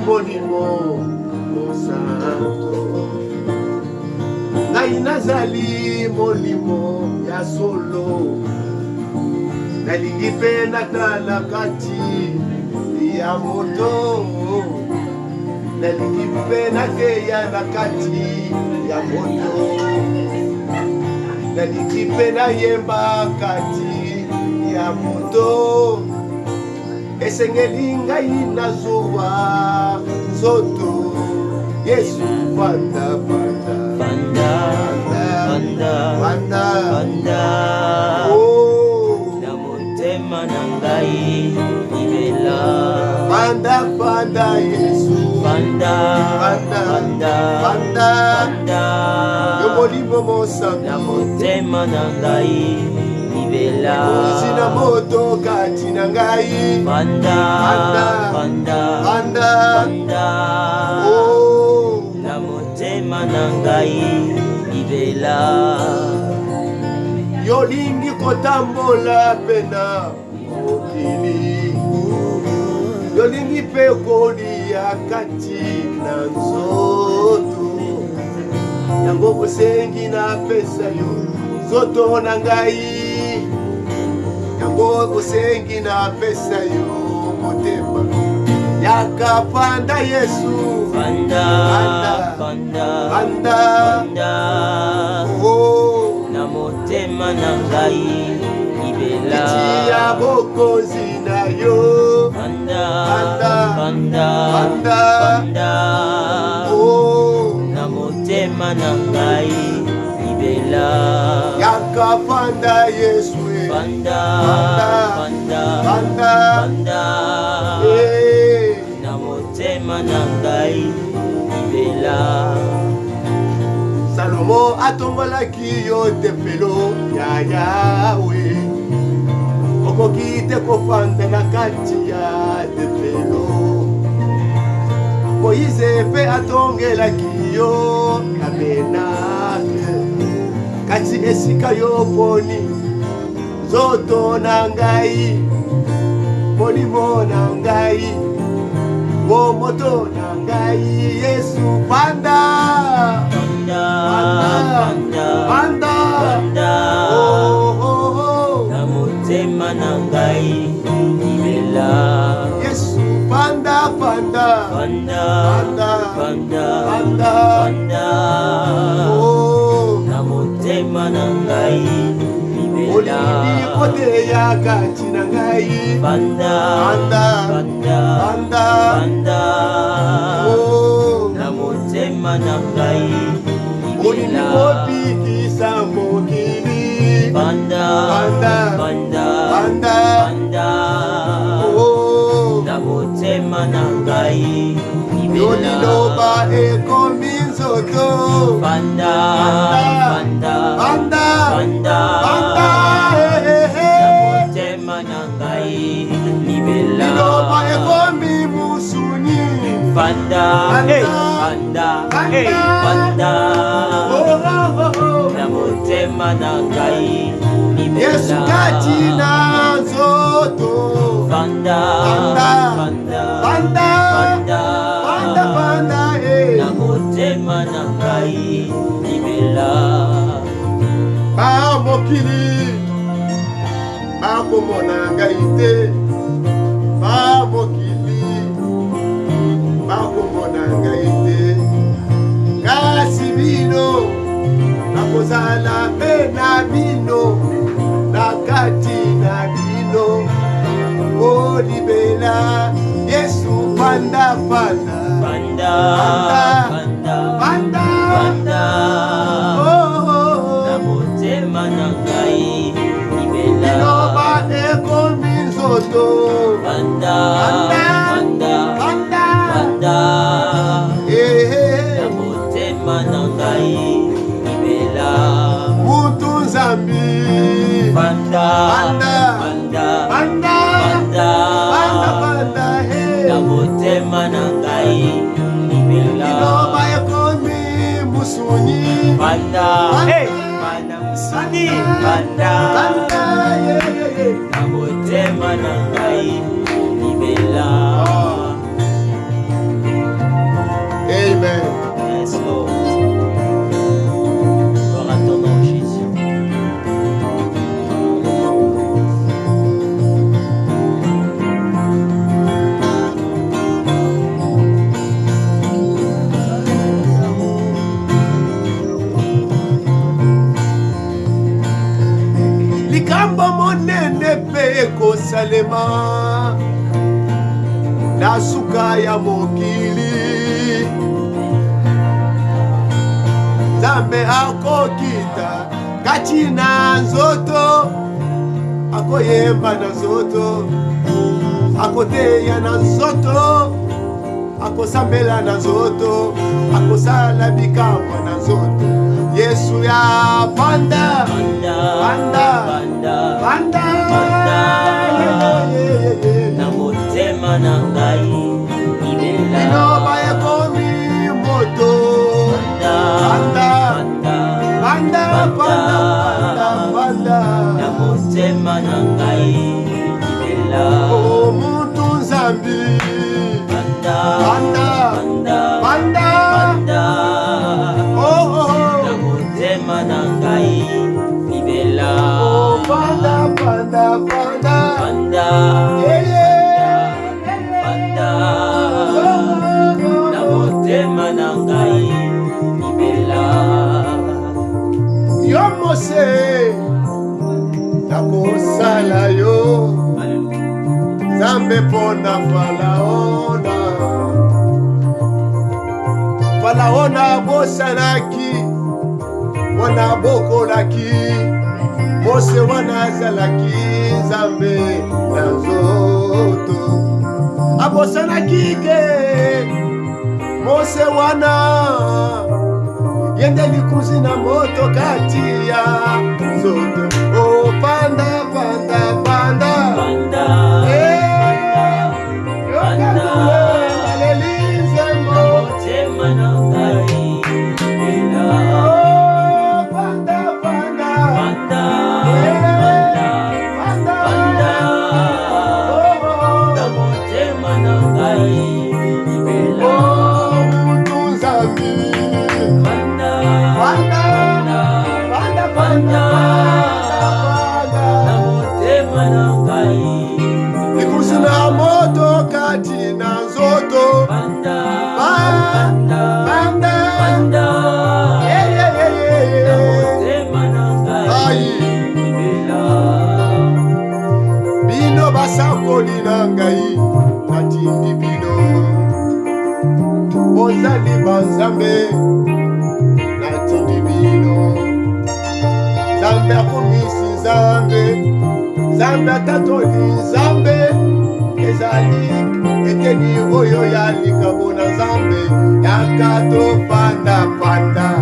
bolingo mosanto ngai nazali molimo ya solo nalingi mpe natala kati ya moto nalingi mpe nakeya na kati ya moto nalingi mpe nayemba kati ya moto esengeli ngai nazuwa nzoto yesu vanda vanda oh. na motema na ngai libela vanda vanda yesu vanda vanda vanda yobolibo mosana na motema na ngai libela moto kati na ngai banda oh. na motema na ngai libela yolingi kotambola pena mokili yolingi mpe kolia kati na nzoto yango bosengi napesa yo nzoto na ngai yango osengi na pesa yo motema yaka panda yesu panda oh, oh. na motema na ngai libelati ya bokonzi na yo oh. na motema na ngai libela yaka panda yesu banda banda banda banda eh. na motema na ngai libela salomo atongolaki yo tepelo ya yawe okoki te kofanda na kati ya tepelo moyize mpe atongelaki yo kabenake kati esika yo poni nzoto na ngai molimo na ngai bomoto na ngai yesu panda oh, oh, oh! na motema na ngai libela yesu panda panda na motema na ngai olingi kote ya kati na ngai banda oh. na motema na ngai olingi kobikisa mokili oh. na motema na ngai yo liloba ekomi nzoto banda banda oh. na motema na ngai yesukati na nzoto banda na motema na ngai libela bamokili bakomona ngai te bakomona ngai te kasi bino nakozala mpe na bino na kati na bino olibela yesu pandapanda Nzambi Banda Banda Banda Banda Banda Banda Banda Hey Namotema nangai Nibela Iloba yakomi Musuni Banda Hey Banda Musuni Banda Banda Yeah yeah yeah Namotema nangai motalema na suka ya mokili nzambe akokita kati na nzoto akoyemba na nzoto akoteya na nzoto akosambela na nzoto akosala bikamwa na nzoto yesu ya motema na ngai libelainoba ekomi moto na motema na ngai libela mutu nzambi banda mpona oyo nabosanaki mpona bokolaki mose wana azalaki nzambe na nzoto abosanaki ke mose wana ye nde likuzi na moto kati ya nzoto opanda oh, panda panda, panda. panda. basakoli na ngai natindi bino bozali banzambe natindi bino nzambe akomisi nzambe nzambe atatoli nzambe ezali eteni oyo ya likabo na nzambe yaka tofanda panda